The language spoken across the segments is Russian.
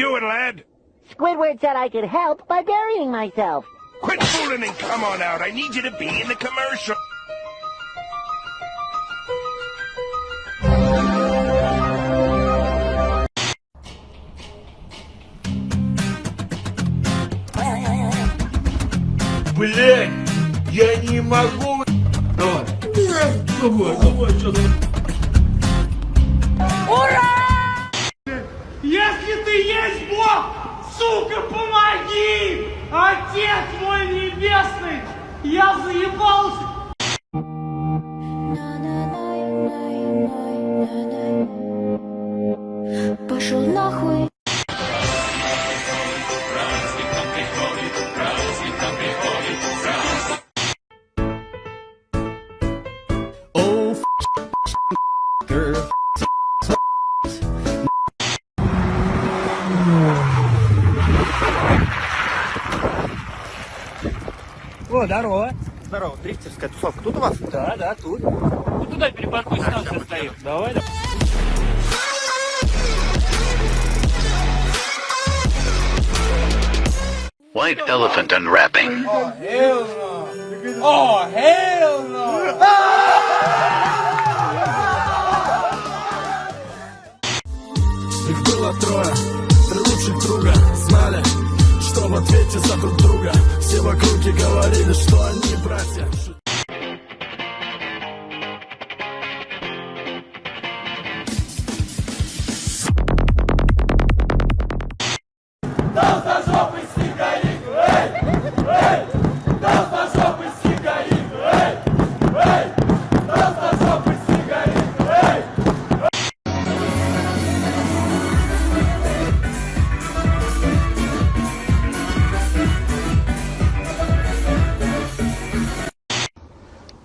doing, lad? Squidward said I could help by burying myself. Quit fooling and come on out. I need you to be in the commercial. Блять, я не могу. Давай. Давай, давай, сейчас. Если ты есть Бог, сука, помоги! Отец мой небесный, я заебался! О, здорово. Здорово, дрифтерская тусовка. Тут у вас? Да, да, тут. Вот туда перепаркуй, станция стоит. Давай, давай. White elephant unwrapping. О, hell no! Их было трое, три лучших друга Знали, что в ответе за друг друга Все в округе говорили, что они братья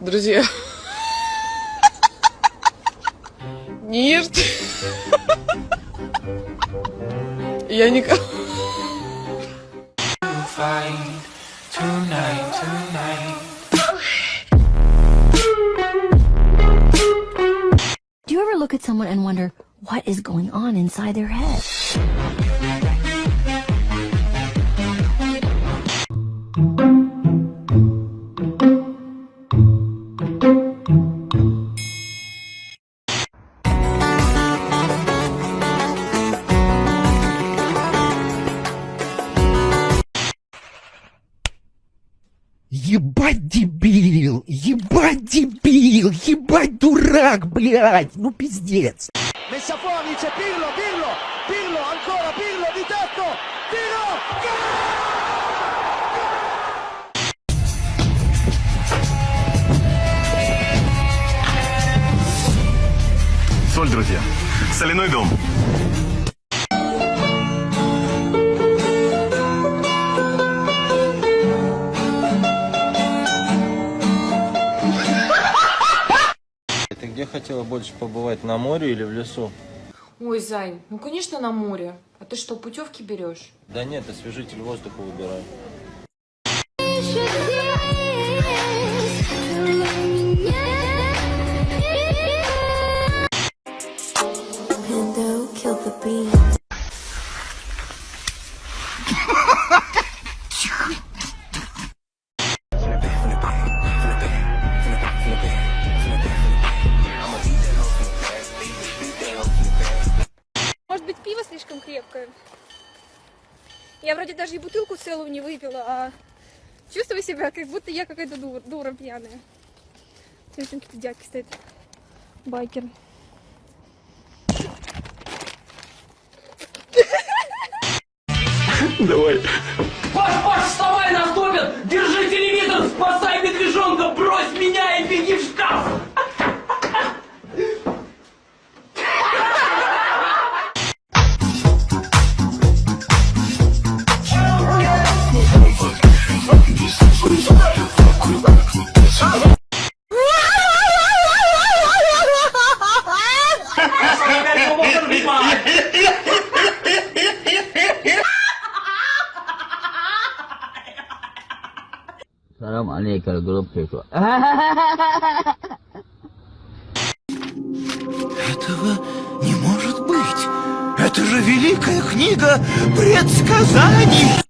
Друзья. Нет. Я никого... Do you ever look at someone and wonder what is going on inside their head? Ебать дебил! Ебать дебил! Ебать дурак, блядь! Ну пиздец! Messa fuori c'è Pirlo, Pirlo, Pirlo, ancora Pirlo di tetto, tiro, Соль, друзья, соляной дом Ты где хотела больше побывать, на море или в лесу? Ой, Зань, ну конечно на море. А ты что, путевки берешь? Да нет, освежитель воздуха the beat. Целую не выпила, а чувствую себя, как будто я какая-то дура, дура пьяная. Смотри, там какие-то дядьки стоят. Байкеры. Давай Алейкум, группику. Этого не может быть! Это же же великая книга предсказаний.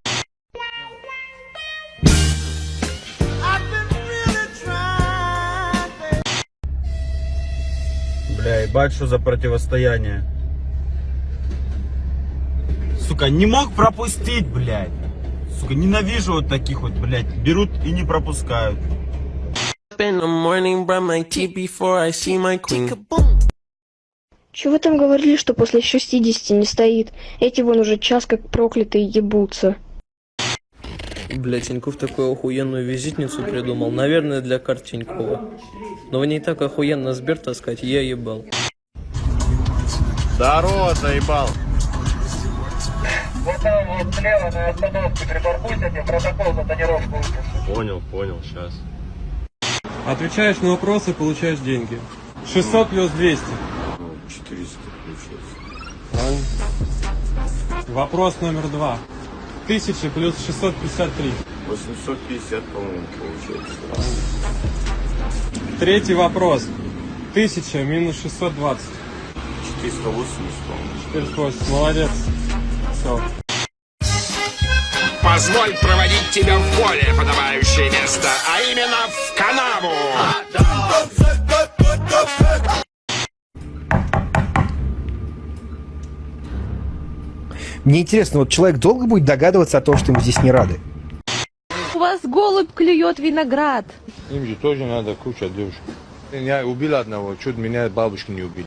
Бля, ебать, что за противостояние. Сука, не мог пропустить, блядь. Сука, ненавижу вот таких вот, блядь. Берут и не пропускают. Чего вы там говорили, что после 60 не стоит? Эти вон уже час как проклятые ебутся. Бля, Тиньков такую охуенную визитницу придумал. Наверное, для карт Тинькова. Но в ней так охуенно Сбер таскать, я ебал. Здорово, заебал. Вот слева на остановке припаркуйся, протокол за тонировку выпишу. Понял, понял, сейчас. Отвечаешь на вопросы, получаешь деньги. 600 плюс 200. 400 получается. Правильно. Вопрос номер два. 1000 плюс 653. 850, по-моему, получается. Третий вопрос. 1000 минус 620. 480, по-моему. 480. Молодец. Все. Позволь проводить тебя в более подобающее место, а именно в канаву. Мне интересно, вот человек долго будет догадываться о том, что ему здесь не рады? У вас голубь клюет виноград. Им же тоже надо куча девушек. Я убил одного, чуть меня бабушки не убили.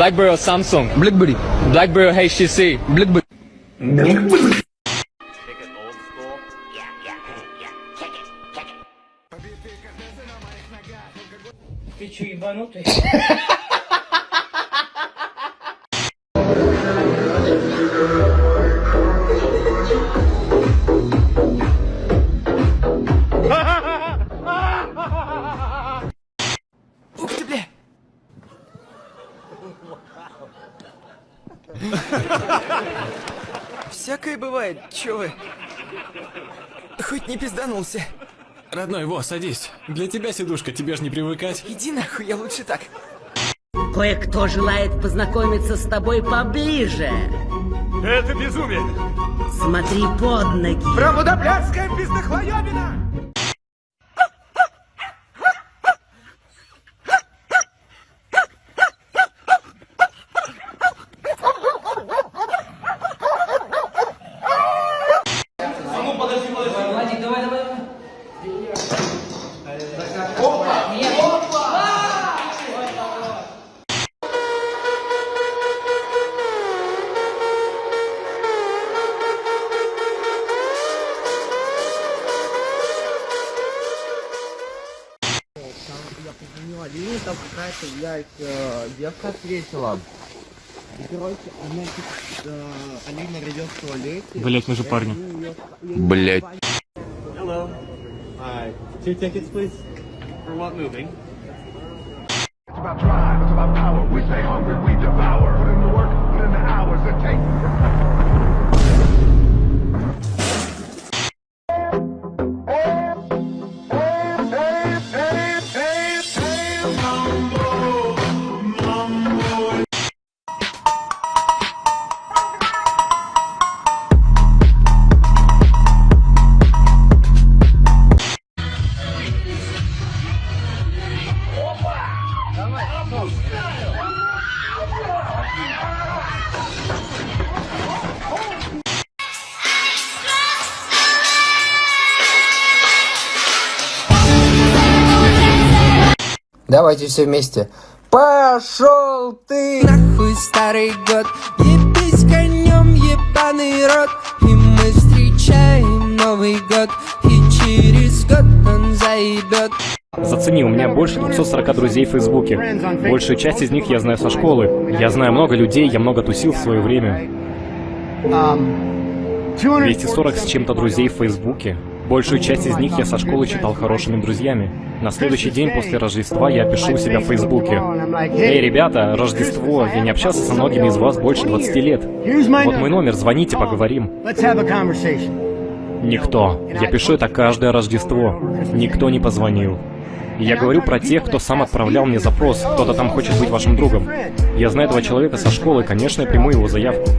среды! BlackBerry Samsung. BlackBerry. BlackBerry HTC. BlackBerry. Ты че, ебанутый? бывает, чё вы? Хоть не пизданулся. Родной, во, садись. Для тебя сидушка, тебе ж не привыкать. Иди нахуй, я лучше так. Кое-кто желает познакомиться с тобой поближе. Это безумие! Смотри под ноги. Промудоблядская пиздохлоёбина! Алине, там какая-то, блядь, э, девка ответила. И, короче, она, э, Алина идет в туалете. Блять, мы же парни. Блять. Hello. Hi. Two tickets, please. For what movie? It's about drive, it's about power. We stay hungry, we devour. Давайте все вместе. Пошел ты! Нахуй старый год, ебись конем, ебаный рот И мы встречаем Новый год, и через год он заебет Зацени, у меня больше 240 друзей в Фейсбуке. Большую часть из них я знаю со школы. Я знаю много людей, я много тусил в свое время. 240 с чем-то друзей в Фейсбуке. Большую часть из них я со школы читал хорошими друзьями. На следующий день после Рождества я пишу у себя в Фейсбуке. Эй, ребята, Рождество, я не общался со многими из вас больше 20 лет. Вот мой номер, звоните, поговорим. Никто. Я пишу это каждое Рождество. Никто не позвонил. Я говорю про тех, кто сам отправлял мне запрос. Кто-то там хочет быть вашим другом. Я знаю этого человека со школы, конечно, я приму его заявку.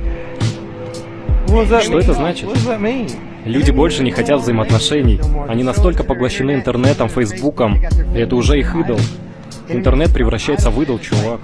Что это значит? Люди больше не хотят взаимоотношений. Они настолько поглощены интернетом, фейсбуком. И это уже их идол. Интернет превращается в идол, чувак.